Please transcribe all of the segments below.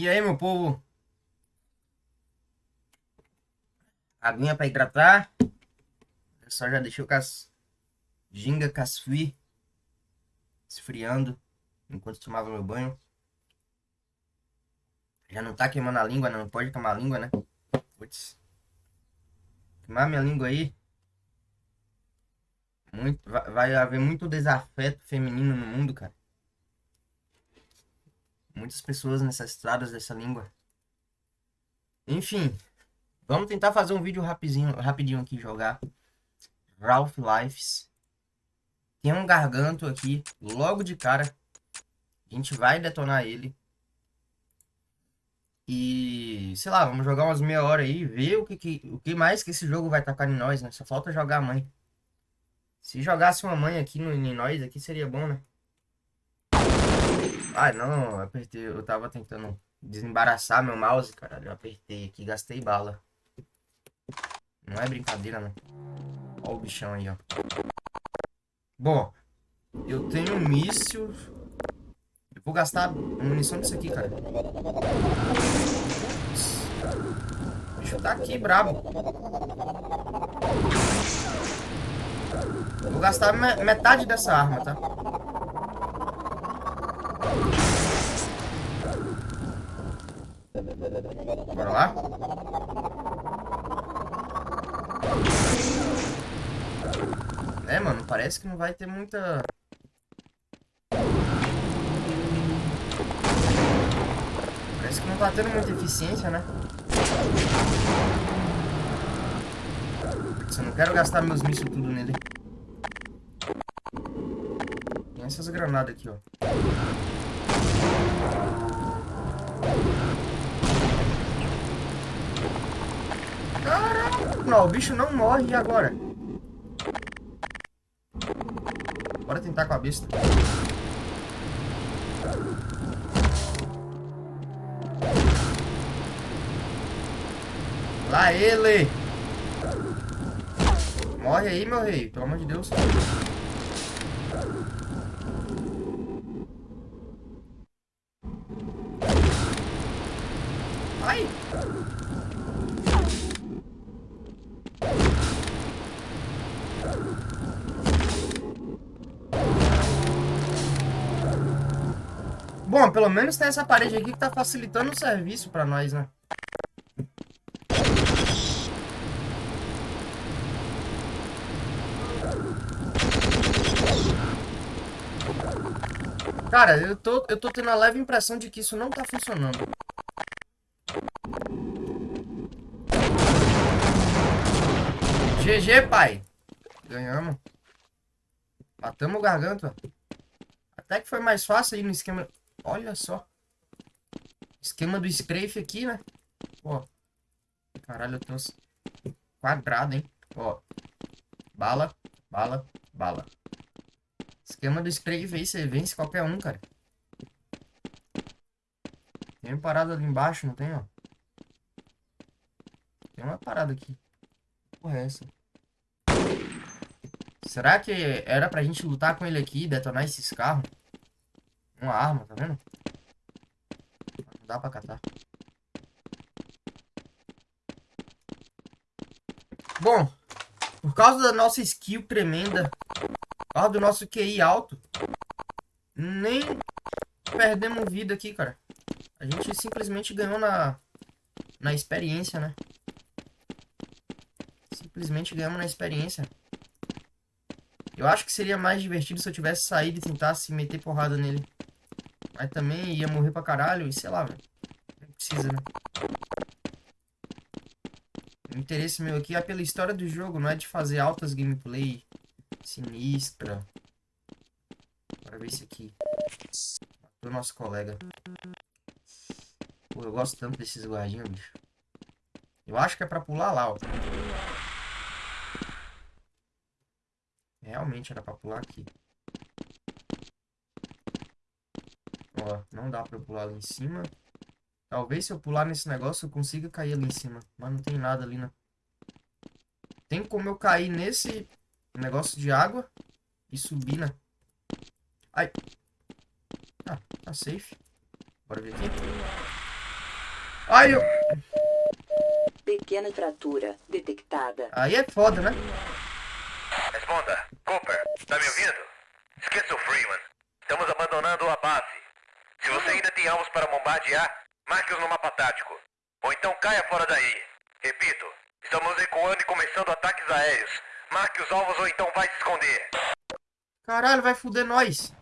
E aí, meu povo? Aguinha pra hidratar. Eu só já deixei o cas... ginga casfui esfriando enquanto tomava meu banho. Já não tá queimando a língua? Não pode queimar a língua, né? Putz. Queimar minha língua aí. Muito, vai haver muito desafeto feminino no mundo, cara. Muitas pessoas necessitadas dessa língua. Enfim, vamos tentar fazer um vídeo rapidinho, rapidinho aqui jogar. Ralph Lives. Tem um garganto aqui, logo de cara. A gente vai detonar ele. E, sei lá, vamos jogar umas meia hora aí, ver o que, que, o que mais que esse jogo vai tacar em nós, né? Só falta jogar a mãe. Se jogasse uma mãe aqui no, em nós, aqui seria bom, né? Ai, não, eu apertei. Eu tava tentando desembaraçar meu mouse, caralho. Eu apertei aqui, gastei bala. Não é brincadeira, não. Olha o bichão aí, ó. Bom, eu tenho um míssil. Eu vou gastar munição disso aqui, cara. O bicho tá aqui, brabo. Vou gastar metade dessa arma, tá? Parece que não vai ter muita... Parece que não tá tendo muita eficiência, né? Eu não quero gastar meus mísseis tudo nele. Tem essas granadas aqui, ó. Não, o bicho não morre agora? Bora tentar com a besta. Lá ele! Morre aí, meu rei, pelo amor de Deus. Bom, pelo menos tem essa parede aqui que tá facilitando o serviço pra nós, né? Cara, eu tô, eu tô tendo a leve impressão de que isso não tá funcionando. GG, pai. Ganhamos. Matamos o garganta. Até que foi mais fácil aí no esquema... Olha só. Esquema do strafe aqui, né? Ó. Caralho, eu tô quadrado, hein? Ó. Bala, bala, bala. Esquema do strafe aí, você vence qualquer um, cara. Tem uma parada ali embaixo, não tem, ó? Tem uma parada aqui. Porra, é essa? Será que era pra gente lutar com ele aqui e detonar esses carros? Uma arma, tá vendo? Não dá pra catar. Bom, por causa da nossa skill tremenda, por causa do nosso QI alto, nem perdemos vida aqui, cara. A gente simplesmente ganhou na, na experiência, né? Simplesmente ganhamos na experiência. Eu acho que seria mais divertido se eu tivesse saído e tentasse meter porrada nele. Mas também ia morrer pra caralho e sei lá, velho. Não precisa, né? O interesse meu aqui é pela história do jogo, não é de fazer altas gameplay sinistra. Bora ver esse aqui. Matou nosso colega. Pô, eu gosto tanto desses guardinhos, bicho. Eu acho que é pra pular lá, ó. Realmente era pra pular aqui. Ó, não dá pra eu pular ali em cima. Talvez se eu pular nesse negócio eu consiga cair ali em cima. Mas não tem nada ali, né? Tem como eu cair nesse negócio de água e subir, né? Ai. Ah, tá safe. Bora ver aqui. Ai, eu... Pequena fratura detectada. Aí é foda, né? Responda. Cooper, tá me ouvindo? Esqueça o Freeman. Estamos abandonando a base. Se tem alvos para bombardear, marque-os no mapa tático. Ou então caia fora daí. Repito, estamos recuando e começando ataques aéreos. Marque os alvos ou então vai se esconder. Caralho, vai fuder nós.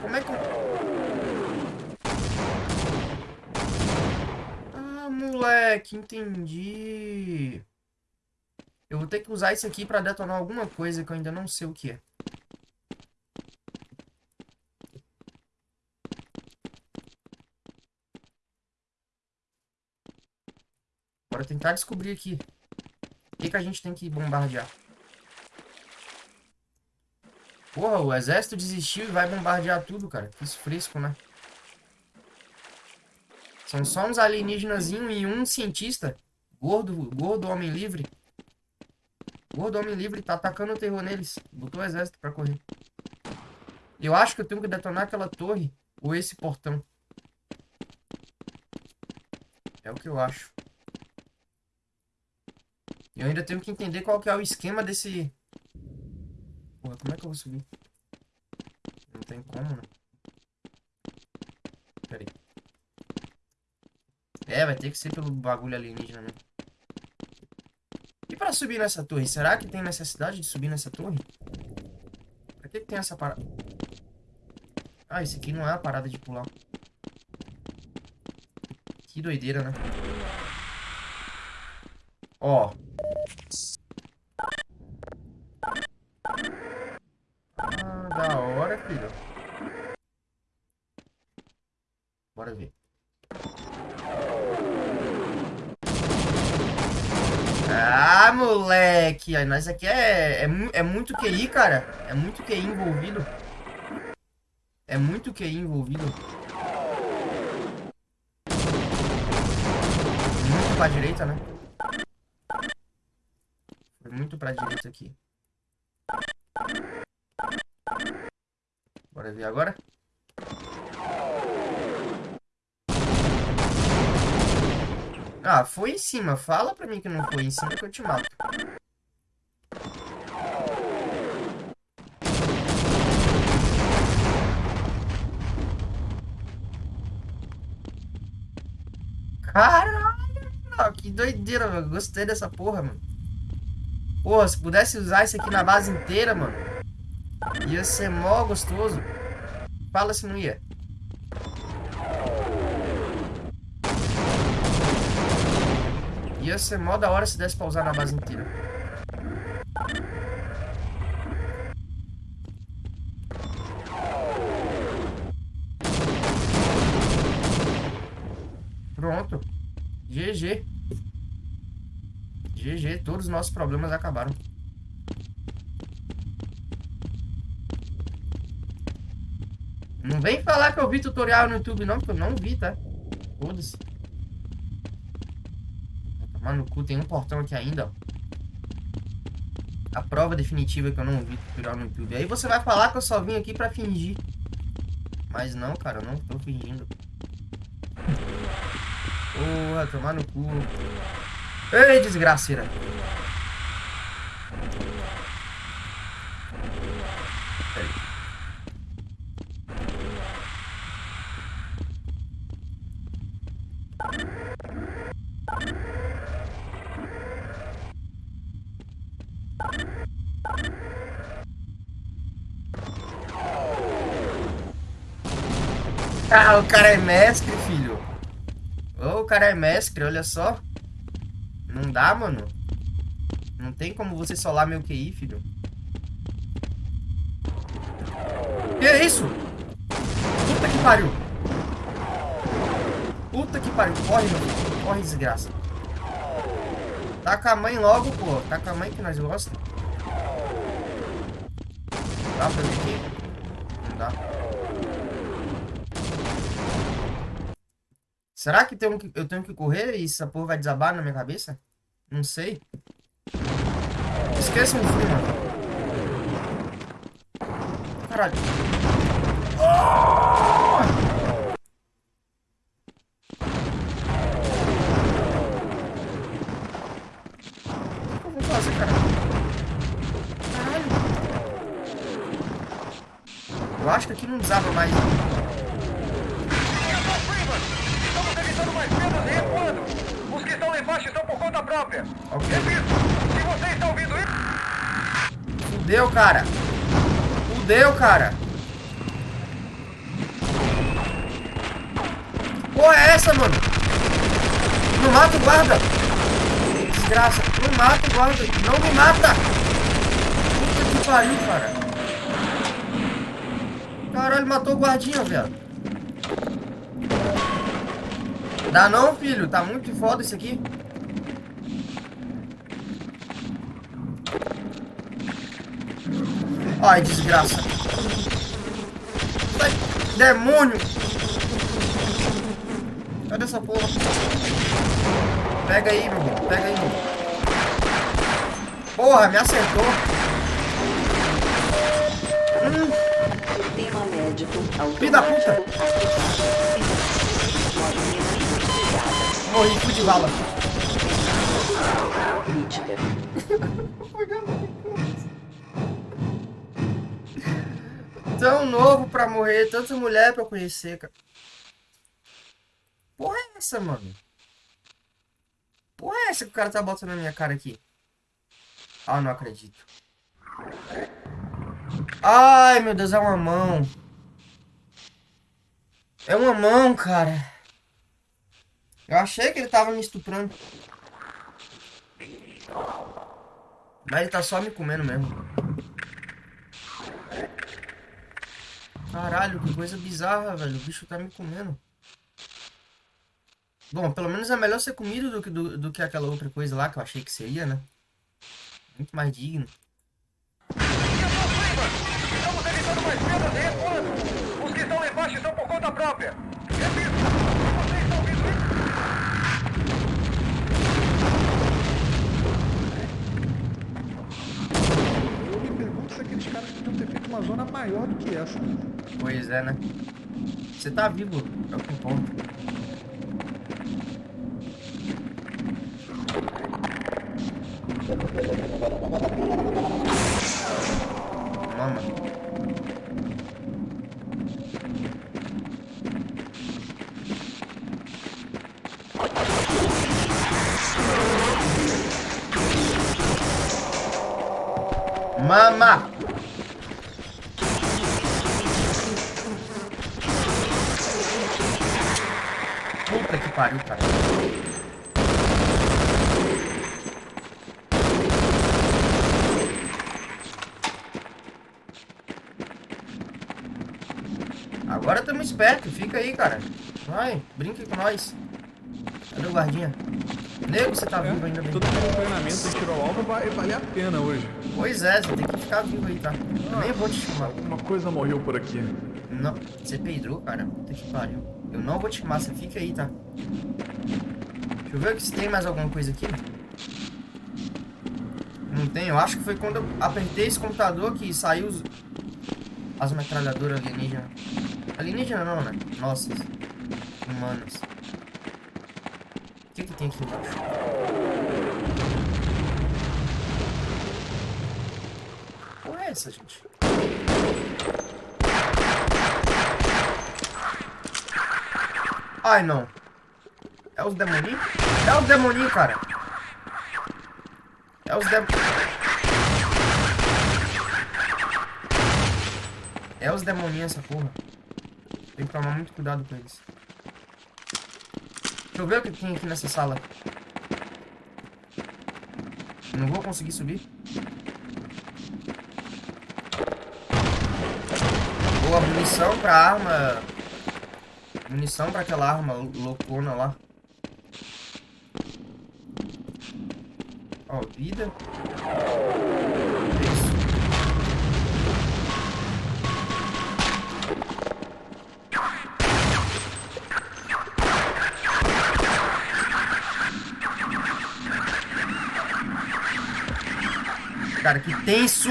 Como é que... Ah, moleque, entendi. Eu vou ter que usar isso aqui pra detonar alguma coisa que eu ainda não sei o que é. Bora tentar descobrir aqui. O que, que a gente tem que bombardear? Porra, o exército desistiu e vai bombardear tudo, cara. Que fresco, né? São só uns alienígenas e um cientista. Gordo, gordo homem livre. Gordo homem livre tá atacando o terror neles. Botou o exército pra correr. Eu acho que eu tenho que detonar aquela torre. Ou esse portão. É o que eu acho. Eu ainda tenho que entender qual que é o esquema desse... Porra, como é que eu vou subir? Não tem como, né? Pera aí. É, vai ter que ser pelo bagulho alienígena mesmo. E pra subir nessa torre? Será que tem necessidade de subir nessa torre? Pra que, que tem essa parada? Ah, esse aqui não é a parada de pular. Que doideira, né? Ó. Ah, da hora, filho. Bora ver. Ah, Aí, Nós aqui é, é, é muito QI, cara. É muito QI envolvido. É muito QI envolvido. Muito pra direita, né? Foi muito pra direita aqui. Bora ver agora. Ah, foi em cima. Fala pra mim que não foi em cima que eu te mato. Caralho, que doideira, mano. Gostei dessa porra, mano. Pô, se pudesse usar isso aqui na base inteira, mano. Ia ser mó gostoso. Fala se não ia. Ia ser mó da hora se desse pra usar na base inteira. Pronto. GG. GG, todos os nossos problemas acabaram. Não vem falar que eu vi tutorial no YouTube não, porque eu não vi, tá? Foda-se. Tomar no cu, tem um portão aqui ainda, ó. A prova definitiva que eu não vi tutorial no YouTube. Aí você vai falar que eu só vim aqui pra fingir. Mas não, cara, eu não tô fingindo. Porra, tomar no cu. Ei, desgraceira. Ah, o cara é mestre, filho. Oh, o cara é mestre, olha só. Não dá, mano. Não tem como você solar meu QI, filho. Que é isso? Puta que pariu. Puta que pariu. Corre, meu Corre, desgraça. Taca a mãe logo, pô. Taca a mãe que nós gostamos. Dá pra ver aqui? Não dá. Será que eu tenho que correr e essa porra vai desabar na minha cabeça? Não sei. Esqueça o frio, mano. Caralho. O que eu vou fazer, cara? Caralho. Eu acho que aqui não desaba mais. Conta própria! Ok. Repito, se você está ouvindo isso... Fudeu, cara. Fudeu, cara. Porra é essa, mano? Não mata o guarda. Desgraça. Não mata o guarda. Não me mata. Puta que pariu, cara. Caralho, matou o guardinha, velho. Dá não, filho. Tá muito foda isso aqui. Ai, desgraça. Ai, demônio. Cadê essa porra? Pega aí, meu irmão. Pega aí, meu irmão. Porra, me acertou. Hum, Sistema médico Filho da automático puta. morri, fui de bala. Crítica. Tão novo pra morrer, tanta mulher pra conhecer, cara. Porra é essa, mano? Porra é essa que o cara tá botando na minha cara aqui? Ah, não acredito. Ai, meu Deus, é uma mão. É uma mão, cara. Eu achei que ele tava me estuprando. Mas ele tá só me comendo mesmo. Caralho, que coisa bizarra, velho. O bicho tá me comendo. Bom, pelo menos é melhor ser comido do que, do, do que aquela outra coisa lá que eu achei que seria, né? Muito mais digno. Estamos evitando mais perdas e recuando! Os que estão lá embaixo estão por conta própria! Repito, se você está ouvindo isso... Eu aqueles caras podiam ter feito uma zona maior do que essa. Pois é, né? Você tá vivo, é o que importa. Mama. Espertos, fica aí, cara. Vai, brinca com nós. Cadê o guardinha? Nego, você tá vivo ainda bem. Todo aquele treinamento em tiro ao alvo vai valer a pena hoje. Pois é, você tem que ficar vivo aí, tá? Eu nem vou te chamar. Uma coisa morreu por aqui. Não, você peidou, cara. Puta que pariu. Eu não vou te chamar, você fica aí, tá? Deixa eu ver se tem mais alguma coisa aqui. Não tem, eu acho que foi quando eu apertei esse computador que saiu os... as metralhadoras alienígenas. Alienígena não, né? Nossas. Humanas. O que que tem aqui embaixo? Porra é essa, gente? Ai, não. É os demoninhos? É os demoninhos, cara. É os dem... É os demoninhos essa porra. Tem que tomar muito cuidado com eles. Deixa eu ver o que tem aqui nessa sala. Não vou conseguir subir. Boa munição pra arma. Munição pra aquela arma loucona lá. Ó, vida. tenso!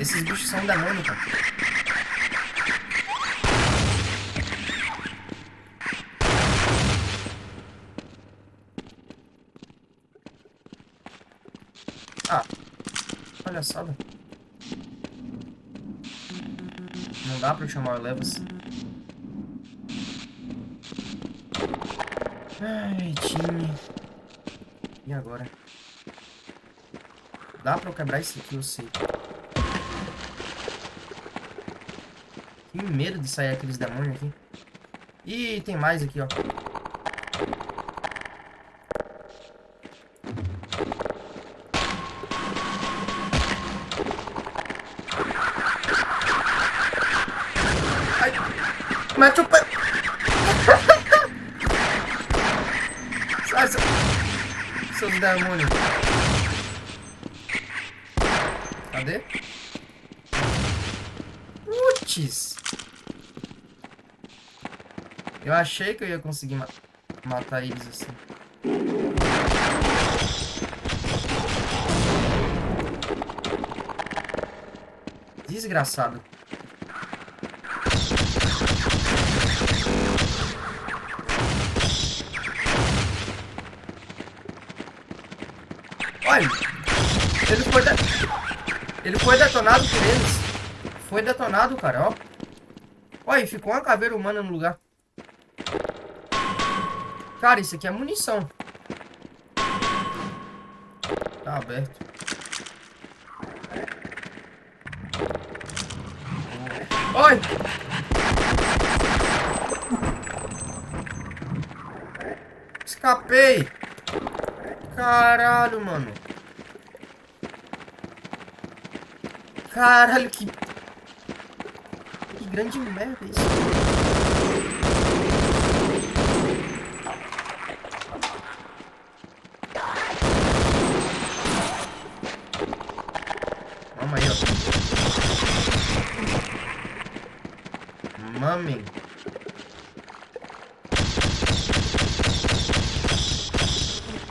Esses bichos são da Mônica. Ah, olha só. Não dá pra chamar o Levas. Ai, time. E agora? Dá pra eu quebrar isso aqui, eu sei. Tenho medo de sair aqueles demônios aqui. Ih, tem mais aqui, ó. Ai, mete o pé. Sai, seu... seus demônios. Cadê? Putz. Eu achei que eu ia conseguir ma matar eles assim. Desgraçado. Olha, ele foi, de... ele foi detonado por eles. Foi detonado, cara, ó. Olha, ficou uma caveira humana no lugar. Cara, isso aqui é munição. Tá aberto. Oi! Escapei! Caralho, mano. Caralho, que... Que grande merda isso. Vamos aí, ó. Mami.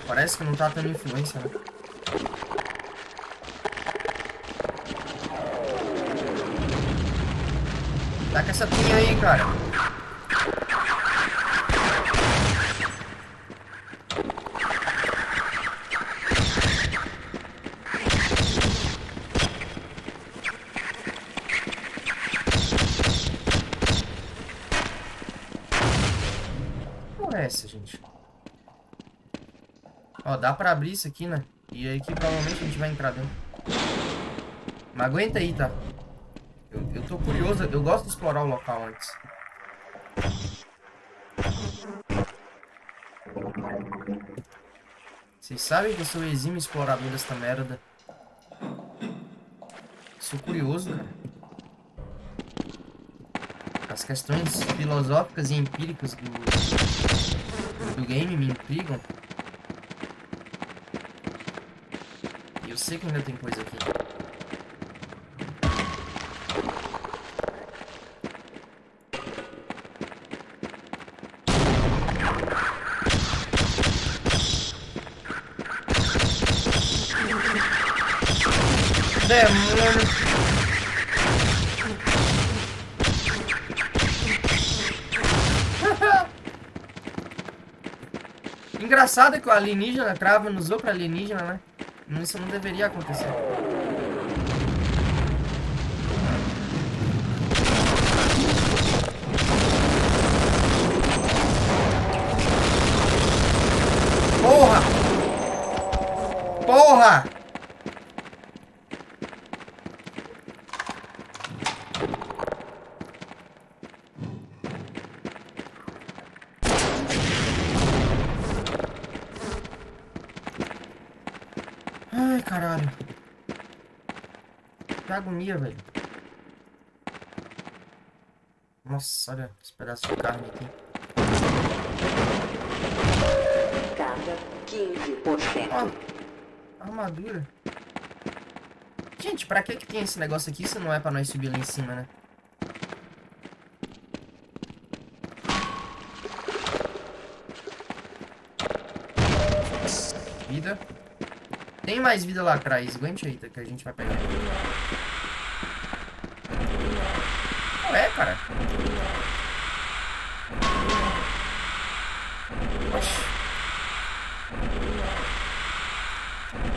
Parece que tá tendo influência, né? Taca essa pinha aí, cara. Porra é essa, gente? Ó, dá pra abrir isso aqui, né? E aí que provavelmente a gente vai entrar dentro. Mas aguenta aí, tá? Eu, eu tô curioso, eu gosto de explorar o local antes. Vocês sabem que eu sou exímio explorador desta merda. Sou curioso, cara. As questões filosóficas e empíricas do, do game me intrigam. E eu sei que ainda tem coisa aqui. Demônio. Engraçado que o alienígena crava nos outros alienígenas, né? Isso não deveria acontecer. Porra! Porra! Ai, caralho. Velho. Nossa, olha esse pedaço de carne aqui. Carga 15%. Ó, armadura. Gente, pra que que tem esse negócio aqui se não é pra nós subir lá em cima, né? Vida. Tem mais vida lá atrás. Aguente aí, tá, que a gente vai pegar é, cara?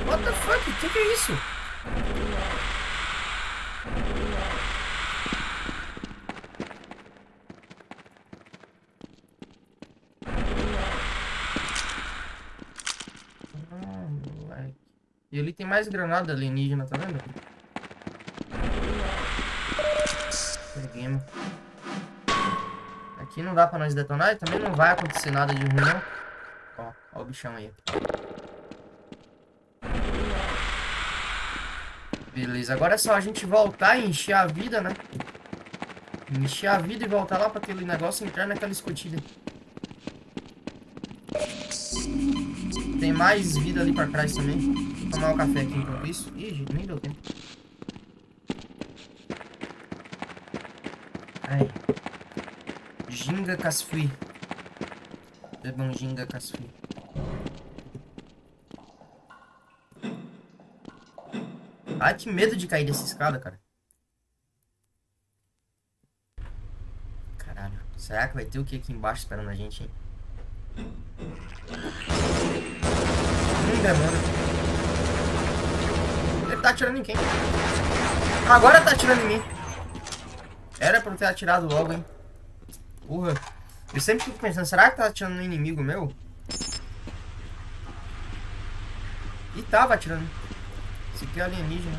What the fuck? Que que é isso? Ah, moleque. E ali tem mais granada alienígena, tá vendo? Peguemos. Aqui não dá pra nós detonar e também não vai acontecer nada de ruim, não. Ó, ó o bichão aí. Beleza, agora é só a gente voltar e encher a vida, né? Encher a vida e voltar lá pra aquele negócio entrar naquela escotilha. Tem mais vida ali pra trás também. Vou tomar um café aqui enquanto isso. Ih, gente, nem deu tempo. Ai. Ginga Casfui. Bebam Ginga Casfui. Ai, que medo de cair dessa escada, cara. Caralho. Será que vai ter o que aqui embaixo esperando a gente, hein? Hum, demônio. Ele tá atirando em quem? Agora tá atirando em mim. Era pra eu ter atirado logo, hein? Porra. Eu sempre fico pensando, será que tá atirando no inimigo meu? E tava atirando. Esse aqui é alienígena.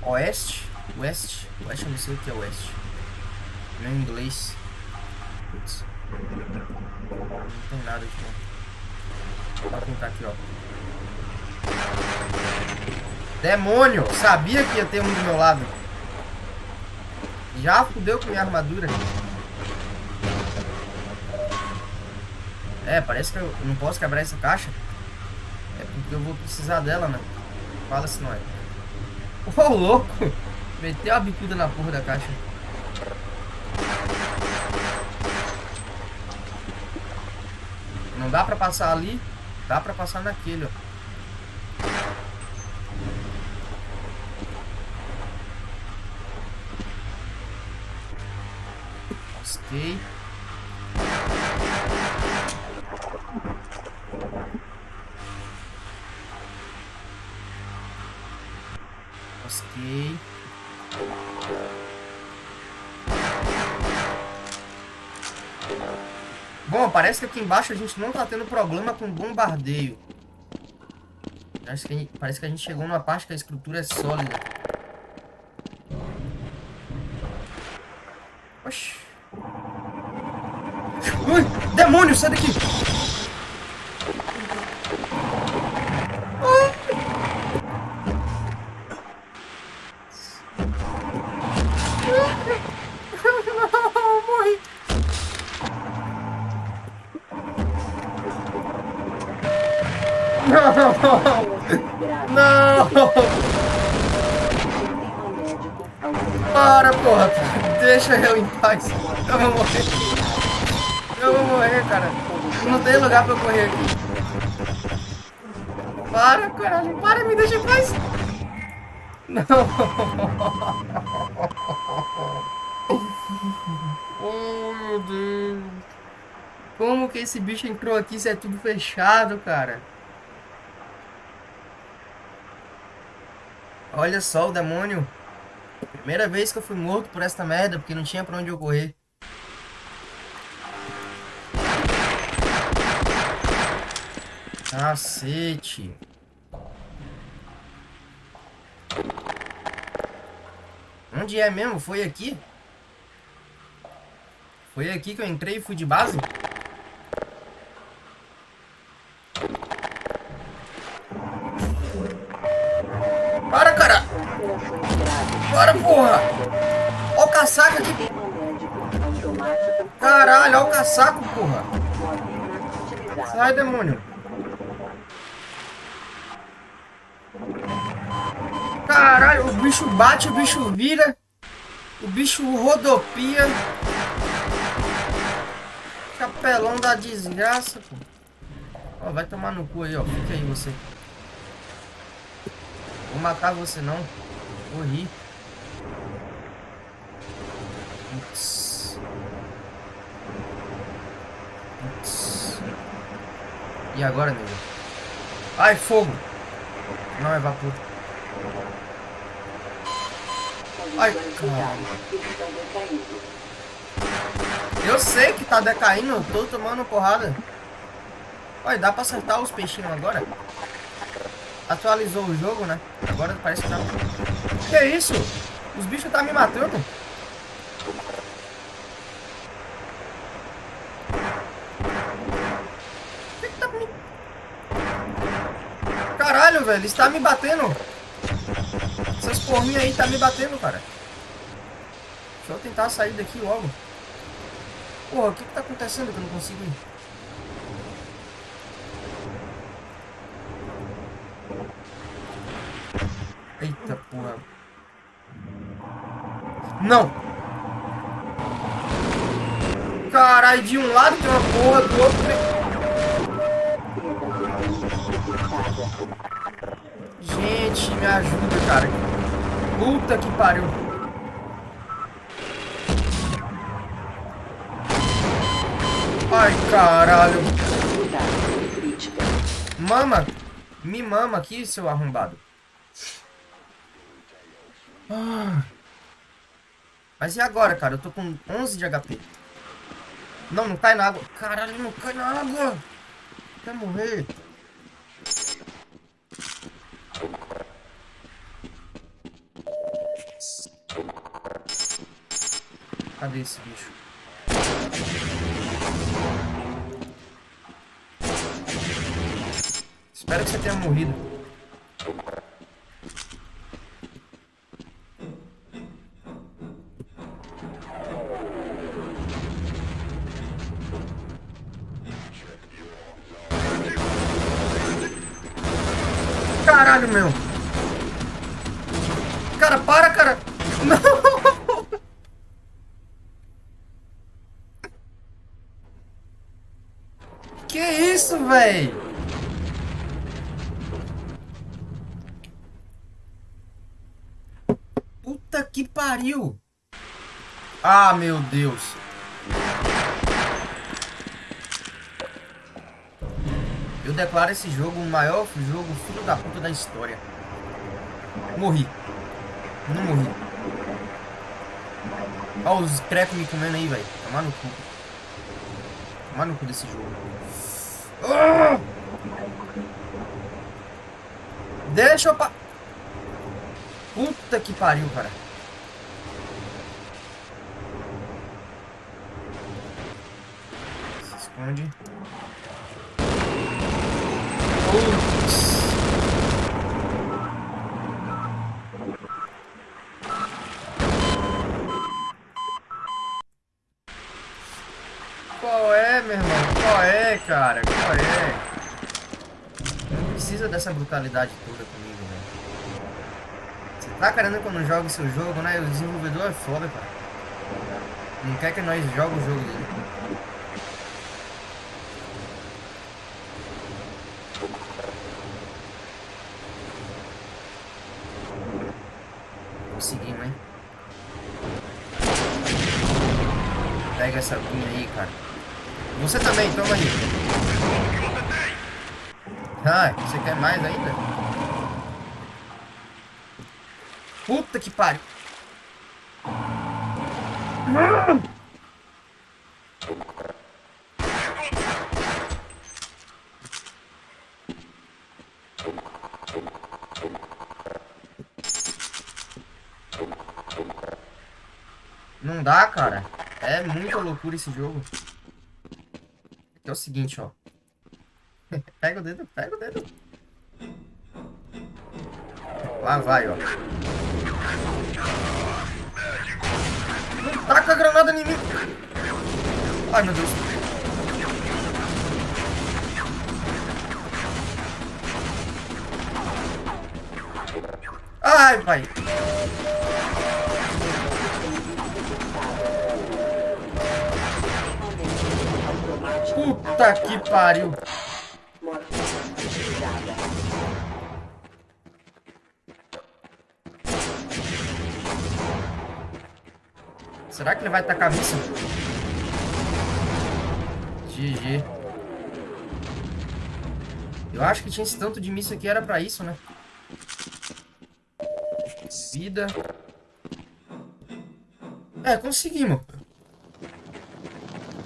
Oeste? West? Oeste eu não sei o que é oeste. Não é inglês. Putz. Não tem nada aqui. Vou tentar aqui, ó. Demônio! Sabia que ia ter um do meu lado. Já fudeu com minha armadura. É, parece que eu não posso quebrar essa caixa. É porque eu vou precisar dela, né? Fala se não é. Ô, oh, louco! Meteu a bicuda na porra da caixa. Não dá pra passar ali. Dá pra passar naquele, ó. Ok. Ok. Bom, parece que aqui embaixo a gente não tá tendo problema com bombardeio. Parece que, gente, parece que a gente chegou numa parte que a estrutura é sólida. Oxi. Ui, demônio, sai meu Deus. Como que esse bicho entrou aqui se é tudo fechado, cara? Olha só o demônio. Primeira vez que eu fui morto por esta merda, porque não tinha pra onde eu correr. Cacete. Onde é mesmo? Foi aqui? Foi aqui que eu entrei e fui de base? Para, cara! Para, porra! Ó o casaco aqui! Caralho, ó o casaco, porra! Sai, demônio! Caralho, o bicho bate, o bicho vira. O bicho rodopia. Capelão da desgraça, pô. Ó, vai tomar no cu aí, ó. Fica aí você. Vou matar você não. Morri. Ups. Ups. E agora, nego? Ai, fogo! Não, é vapor. Ai, caralho. Eu sei que tá decaindo, tô tomando porrada. Olha, dá pra acertar os peixinhos agora. Atualizou o jogo, né? Agora parece que tá... Que isso? Os bichos tá me matando. Tá. Caralho, velho. Está me batendo. Essas porrinhas aí tá me batendo, cara. Deixa eu tentar sair daqui logo. Porra, o que que tá acontecendo que eu não consigo ir? Eita porra. Não! Caralho, de um lado tem uma porra, do outro tem... Gente, me ajuda, cara. Puta que pariu. Ai, caralho. Mama. Me mama aqui, seu arrombado. Ah. Mas e agora, cara? Eu tô com 11 de HP. Não, não cai na água. Caralho, não cai na água. Quer morrer. Cadê esse bicho? Espero que você tenha morrido. Caralho, meu. Cara, para, cara. Não. Que isso, véi? Puta que pariu. Ah, meu Deus. Eu declaro esse jogo o maior jogo filho da puta da história. Morri. Não morri. Olha os crepes me comendo aí, velho. Tomar no cu. Tomar no cu desse jogo. Ah! Deixa eu pa... Puta que pariu, cara. Esconde. Putz. Qual é, meu irmão? Qual é, cara? Qual é? Não precisa dessa brutalidade toda comigo, velho. Você tá querendo que eu não jogue seu jogo, né? O desenvolvedor é foda, cara. Não quer que nós jogue o jogo dele. Conseguimos, hein? Pega essa pinha aí, cara. Você também, toma aí. Ah, você quer mais ainda? Puta que pariu. Não dá, cara. É muita loucura esse jogo. É o seguinte, ó. pega o dedo, pega o dedo. Lá vai, ó. Não taca a granada em mim. Ai, meu Deus. Ai, pai. Puta que pariu. Será que ele vai tacar missa? GG. Eu acho que tinha esse tanto de missa que era pra isso, né? Vida. É, conseguimos.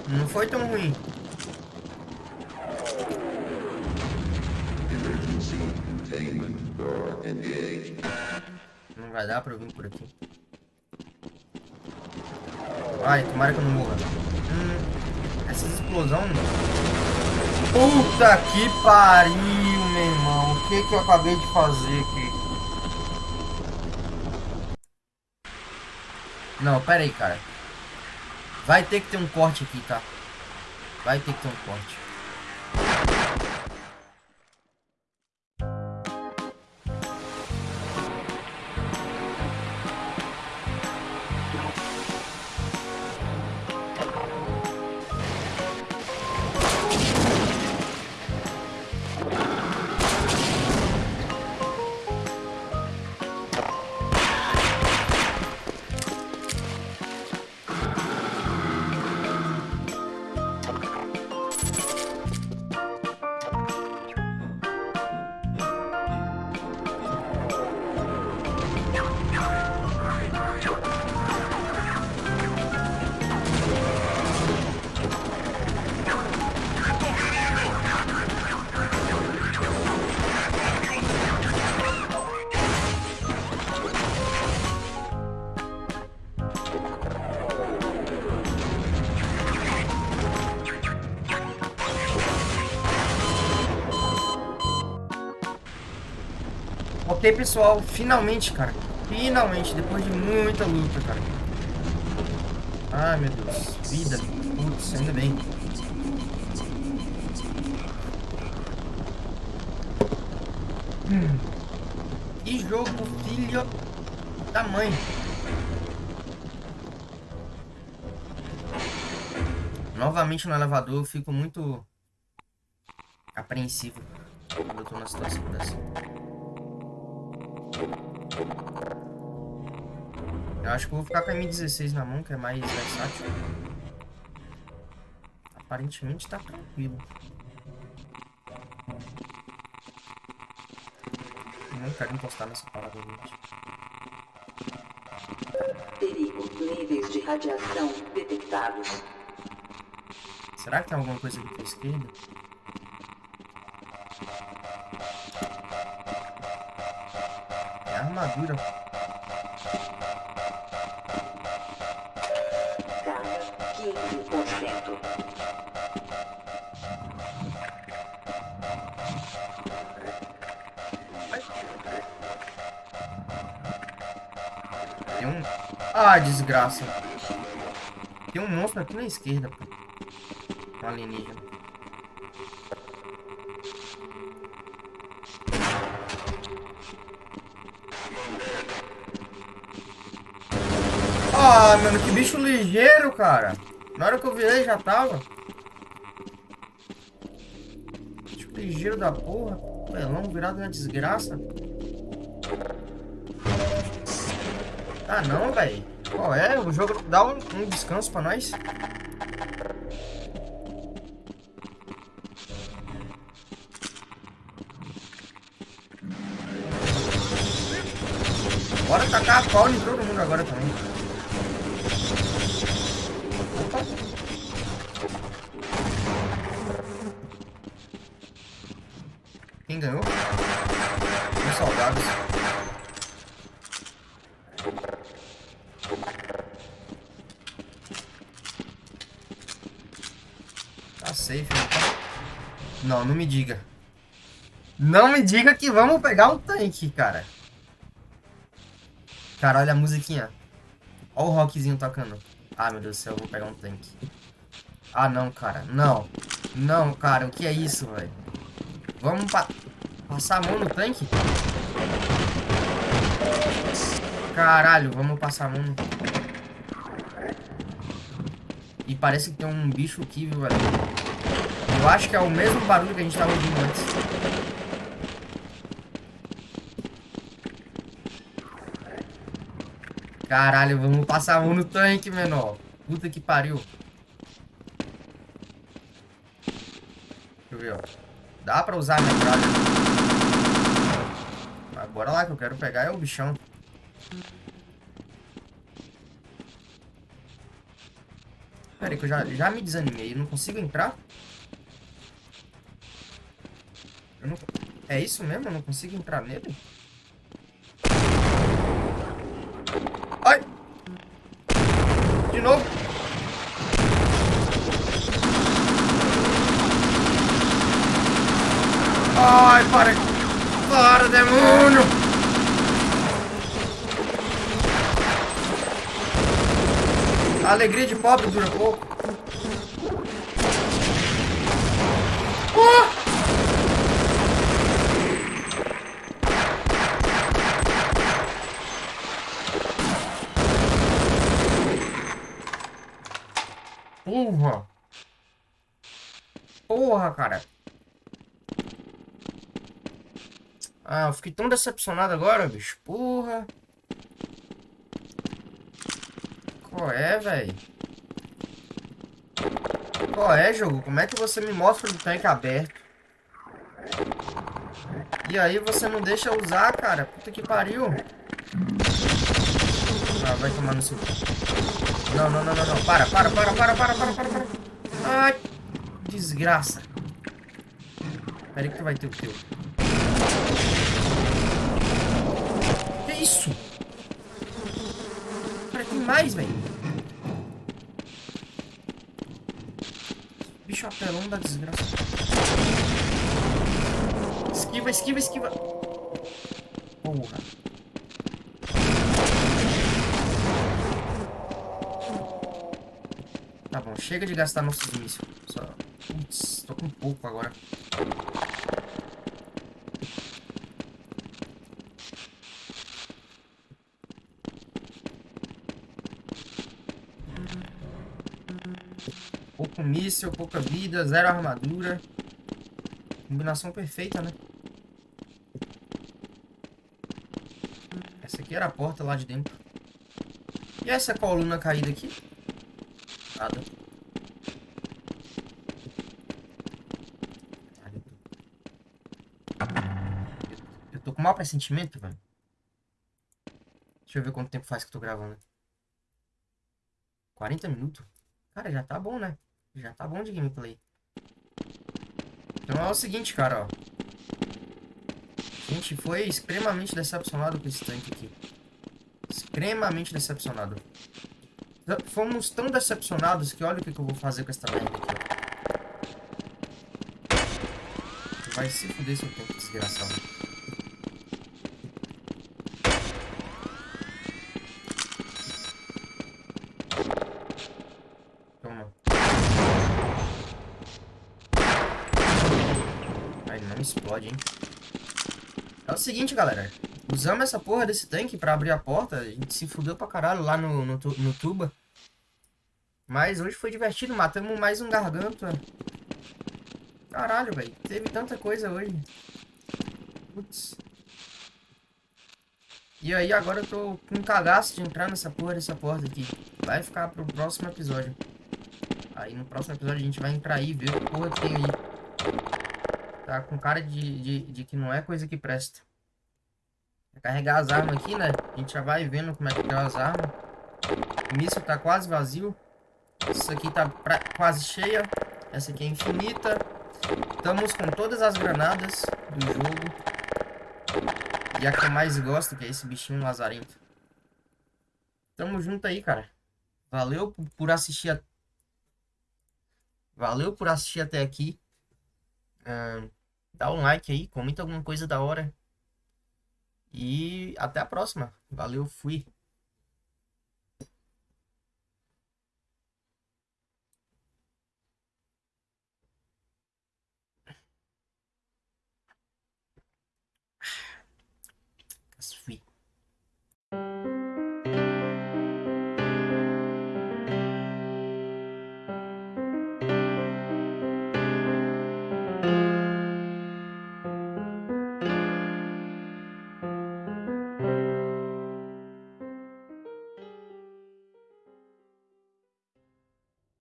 Não foi tão ruim. Vai dar pra eu vir por aqui. Ai, tomara que eu não morra. Hum, essas explosões... Puta que pariu, meu irmão. O que que eu acabei de fazer aqui? Não, pera aí, cara. Vai ter que ter um corte aqui, tá? Vai ter que ter um corte. Ok, pessoal, finalmente, cara. Finalmente, depois de muita luta, cara. Ai, meu Deus. Vida. Putz, ainda bem. Hum. Que jogo, filho da mãe. Novamente no elevador, eu fico muito apreensivo quando eu tô numa situação dessa. Acho que vou ficar com a M16 na mão, que é mais versátil. Aparentemente tá tranquilo. Eu não quero encostar nessa parada, gente. Perigo. Níveis de radiação detectados. Será que tem alguma coisa aqui pra esquerda? É a armadura. Ah, desgraça. Tem um monstro aqui na esquerda, pô. Um alienígena. Ah, mano, que bicho ligeiro, cara. Na hora que eu virei já tava. Bicho ligeiro da porra. Pelão virado na desgraça. Ah não, velho. Qual é? O jogo dá um, um descanso pra nós. Bora tacar a pau em todo mundo agora também. Opa. Quem ganhou? Os soldados. Tá safe, né? Não, me diga. Não me diga que vamos pegar um tanque, cara. Cara, olha a musiquinha. Olha o rockzinho tocando. Ah, meu Deus do céu, eu vou pegar um tanque. Ah, não, cara. Não. Não, cara. O que é isso, velho? Vamos pa passar a mão no tanque? Caralho, vamos passar a mão no... E parece que tem um bicho aqui, viu, velho? Eu acho que é o mesmo barulho que a gente tava ouvindo antes. Caralho, vamos passar mão no tanque, menor. Puta que pariu. Deixa eu ver, ó. Dá pra usar a metralha. Mas bora lá, que eu quero pegar é o bichão. Pera aí, que eu já, já me desanimei. Não consigo entrar? Não... É isso mesmo? Eu não consigo entrar nele? Ai! De novo! Ai, para! Para, demônio! A alegria de pobre dura pouco. Ah! Porra! Cara! Ah, eu fiquei tão decepcionado agora, bicho. Porra! Qual é, velho? Qual é, jogo? Como é que você me mostra o tanque aberto? E aí você não deixa usar, cara? Puta que pariu. Ah, vai tomar no seu... Não, não, não, não, não. Para, para, para, para, para, para, para. Ai, desgraça. Pera aí que vai ter o teu. Que isso? Cara, tem mais, velho. Bicho apelão da desgraça. Esquiva, esquiva, esquiva. Porra. Tá bom, chega de gastar nossos mísseis. Só... Putz, tô com pouco agora. Pouco míssil, pouca vida, zero armadura. Combinação perfeita, né? Essa aqui era a porta lá de dentro. E essa coluna caída aqui? Nada. Eu tô com mau pressentimento, velho. Deixa eu ver quanto tempo faz que eu tô gravando. 40 minutos? Cara, já tá bom, né? Já tá bom de gameplay. Então é o seguinte, cara, ó. A gente foi extremamente decepcionado com esse tanque aqui. Extremamente decepcionado. Fomos tão decepcionados que olha o que, que eu vou fazer com essa merda aqui. Vai se fuder seu tanque desgraçado. Toma. Ai, não explode, hein. É o seguinte, galera. Usamos essa porra desse tanque pra abrir a porta. A gente se fudeu pra caralho lá no, no, no tuba. Mas hoje foi divertido. Matamos mais um garganta. Caralho, velho. Teve tanta coisa hoje. Putz. E aí agora eu tô com um cagaço de entrar nessa porra dessa porta aqui. Vai ficar pro próximo episódio. Aí no próximo episódio a gente vai entrar aí e ver o que porra tem aí. Tá com cara de, de, de que não é coisa que presta. Carregar as armas aqui, né? A gente já vai vendo como é que tá as armas. O míssil tá quase vazio. Isso aqui tá pra... quase cheia. Essa aqui é infinita. Estamos com todas as granadas do jogo. E a que eu mais gosto, que é esse bichinho lazarento. Tamo junto aí, cara. Valeu por assistir. A... Valeu por assistir até aqui. Uh, dá um like aí, comenta alguma coisa da hora. E até a próxima. Valeu, fui.